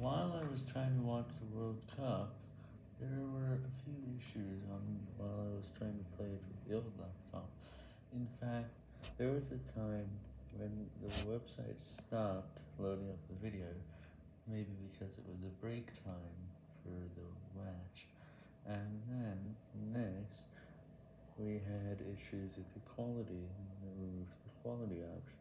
while I was trying to watch the World Cup, there were a few issues on while I was trying to play it with the old laptop. In fact, there was a time when the website stopped loading up the video, maybe because it was a break time for the match, and then next we had issues with the quality, and removed the quality option.